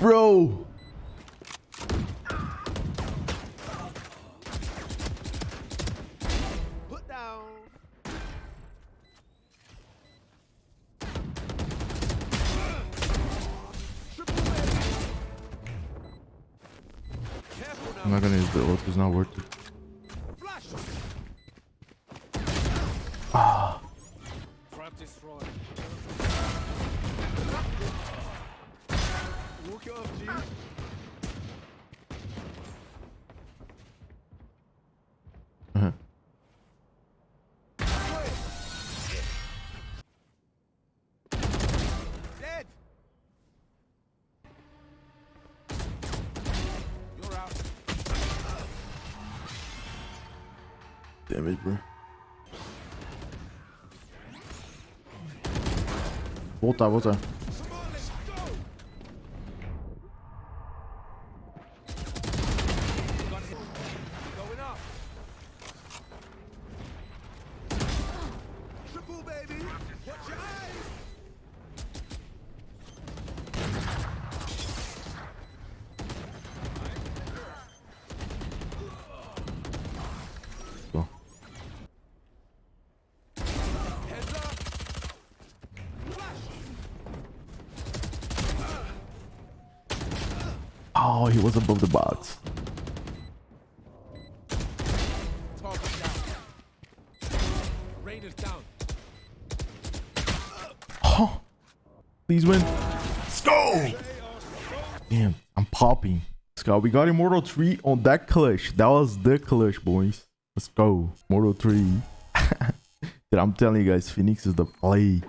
bro. Put down. Triple baby. Careful I'm not gonna use the ult. It's not worth it. Flash. Trap destroyed. Walk it off, G. Dead. Damn it, bro. Voltar, voltar. Oh, he was above the box. Oh, please win. Let's go. Damn, I'm popping. Go. We got Immortal 3 on that clutch. That was the clutch, boys. Let's go. Immortal 3. Dude, I'm telling you guys, Phoenix is the play.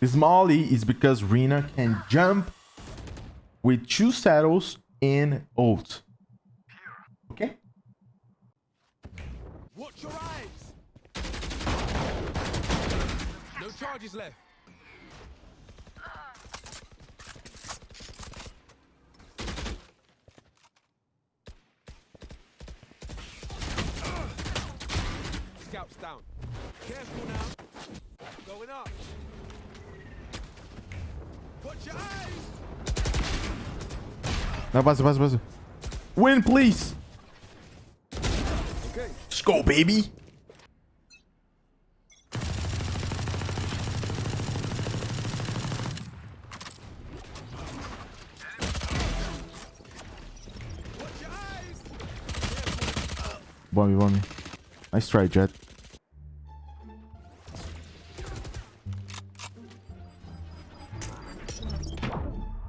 This Molly is because Rina can jump with two saddles and ult. Okay? Watch your eyes. No charges left. Scouts down. Careful now. Going up. Watch your eyes. Não, passa, passa, passa. Win, please. Okay. Let's go, baby. Bomb me, bomb me. Nice try, Jett.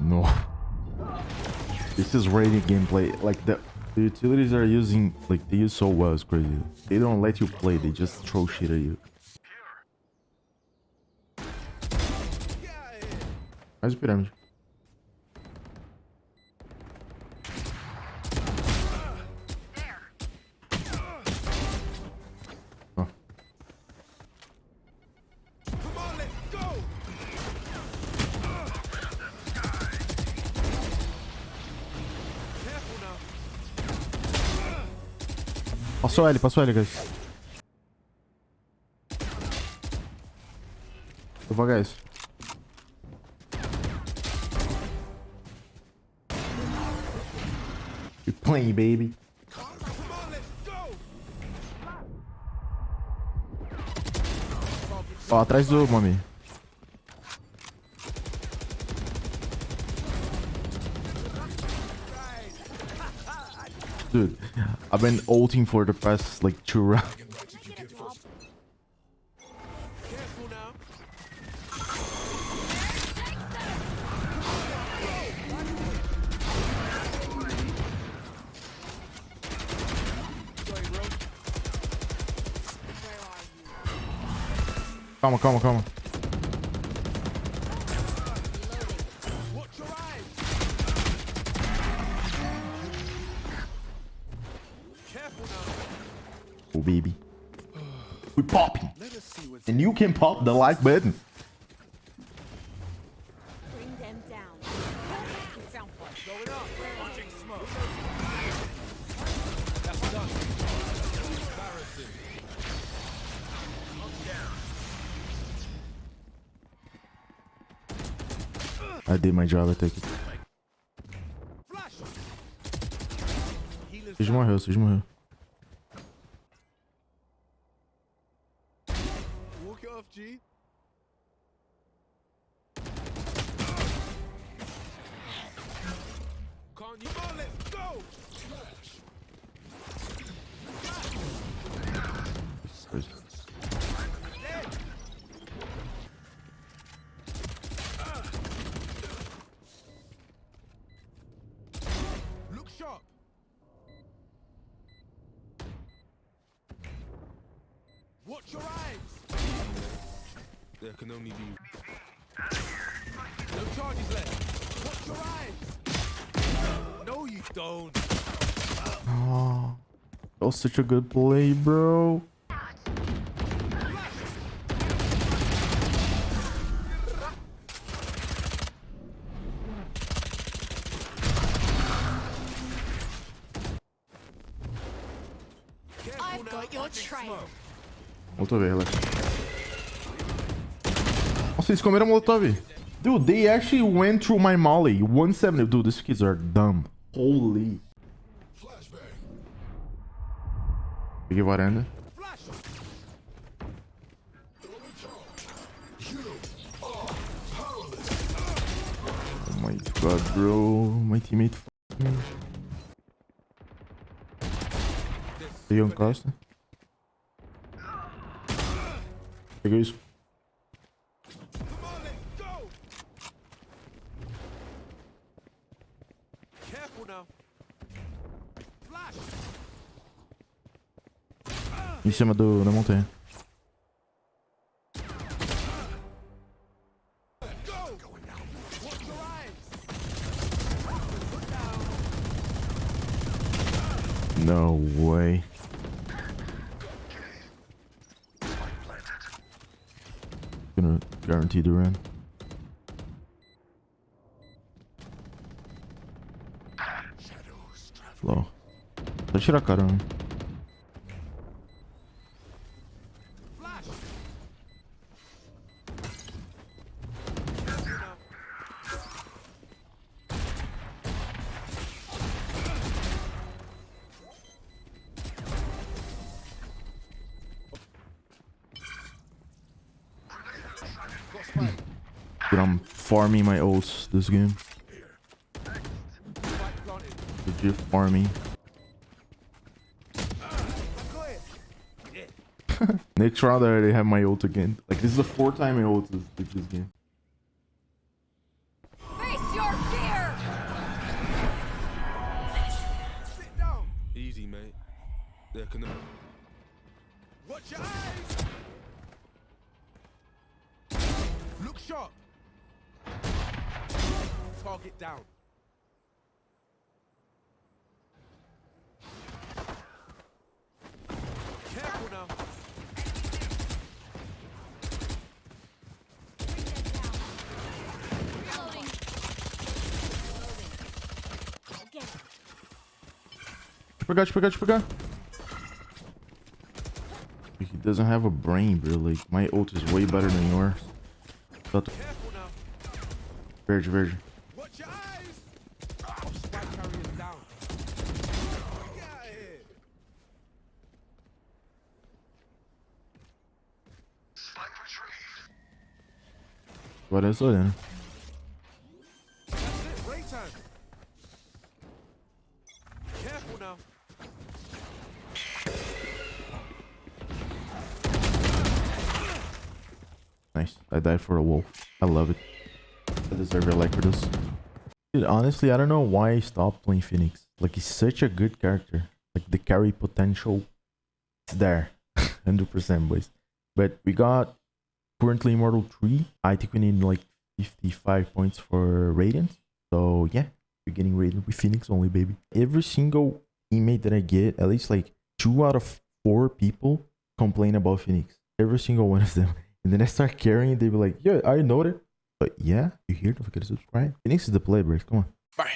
No. This is Radiant gameplay. Like the, the utilities are using like they use so well. It's crazy. They don't let you play. They just throw shit at you. Get out of Passou L, passou L, guys. Eu vou isso. You playing, baby. Ó, atrás do Mami. Dude, I've been ulting for the past like two rounds. Now. Going rogue. Calma, calma, calma. Oh, baby. We popping. Let us see what's And you can pop the like button. Bring them down. Found one. going up. Launching smoke. That's done. Embarrassing. I did my job, I take it. Seja morreu, Seja morreu. Walk it off, G. Can't you? Oh, let's go. Look sharp. Watch your eyes. There can only be. No charges left. Watch your eyes. No, you don't. Oh, that was such a good play, bro. Careful I've now, got your watching trail. smoke. Molotov, eles comeram Molotov. Dude, they actually went through my molly. 170. Dude, these kids are dumb. Holy. Peguei varanda. Oh my god, bro. My teammate. Peguei um costa. Peguei isso. Em cima do, da montanha. Go. Watch your eyes. Put down. No way. Gonna guarantee the run. Flow. Tirar. Dude, I'm farming my ults this game. Spike planted. Legit farming. I got it. Next round I already have my ult again. Like this is the fourth time I ult this, this game. Face your fear! Sit down. Easy, mate. There can. Watch your eyes. Look sharp. Target down. Careful now. Reloading. Reloading. I'll get it. Deixa eu pegar, deixa eu pegar, deixa eu pegar. He doesn't have a brain, bro. Like, my ult is way better than yours. Tá to- Careful now. Verde, verde. Watch your eyes. Oh, spike carriers down. Get out of here. Agora é só olhando. That's it. Break time. Careful now. Nice. I died for a wolf. I love it. I deserve a like for this. Dude, honestly, I don't know why I stopped playing Phoenix. Like, he's such a good character. Like, the carry potential is there. 100% boys. But we got currently Immortal 3. I think we need like 55 points for Radiant. So, yeah. We're getting Radiant with Phoenix only, baby. Every single teammate that I get, at least like two out of four people complain about Phoenix. Every single one of them. And then I start carrying, they be like, yeah, I know it. But yeah, you here? Don't forget to subscribe. Phoenix is the play, bro. Come on. Bye.